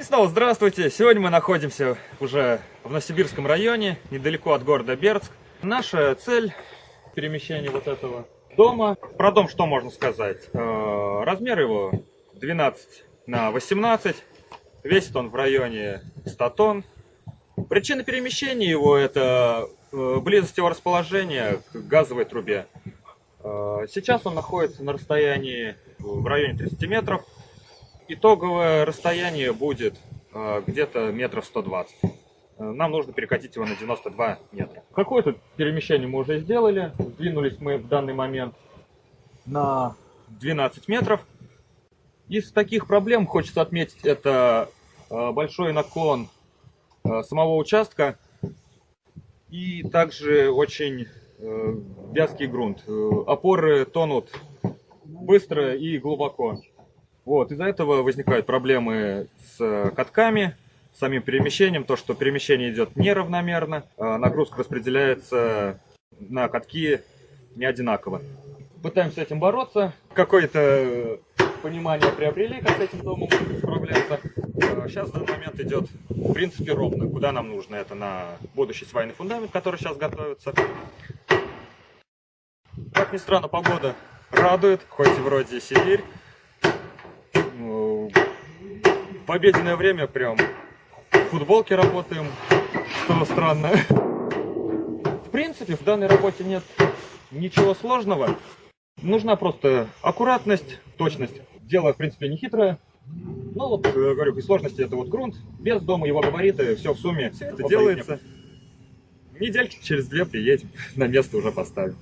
И снова здравствуйте! Сегодня мы находимся уже в Новосибирском районе, недалеко от города Бердск. Наша цель перемещения вот этого дома. Про дом что можно сказать? Э, Размер его 12 на 18. Весит он в районе 100 тонн. Причина перемещения его это э, близость его расположения к газовой трубе. Э, Сейчас он находится на расстоянии в районе 30 метров. Итоговое расстояние будет э, где-то метров 120. Э, Нам нужно перекатить его на 92 метра. Какое-то перемещение мы уже сделали. Сдвинулись мы в данный момент на 12 метров. Из таких проблем хочется отметить это э, большой наклон самого участка и также очень вязкий грунт. Опоры тонут быстро и глубоко. Вот, из-за этого возникают проблемы с э, катками, с самим перемещением, то, что перемещение идет неравномерно, а нагрузка распределяется на катки не одинаково. Пытаемся с этим бороться. Какое-то понимание приобрели, как с этим домом справляться. Сейчас в данный момент идет, в принципе, ровно. Куда нам нужно? Это на будущий свайный фундамент, который сейчас готовится. Как ни странно, погода радует, хоть и вроде Сибирь. Ну, В обеденное время прям в футболке работаем, что странно. В принципе, в данной работе нет ничего сложного. Нужна просто аккуратность, точность. Дело, в принципе, не хитрое. Ну вот, э, говорю, и сложности это вот грунт, без дома, его габариты, все в сумме. Все это делается. Недельки через две приедем, на место уже поставим.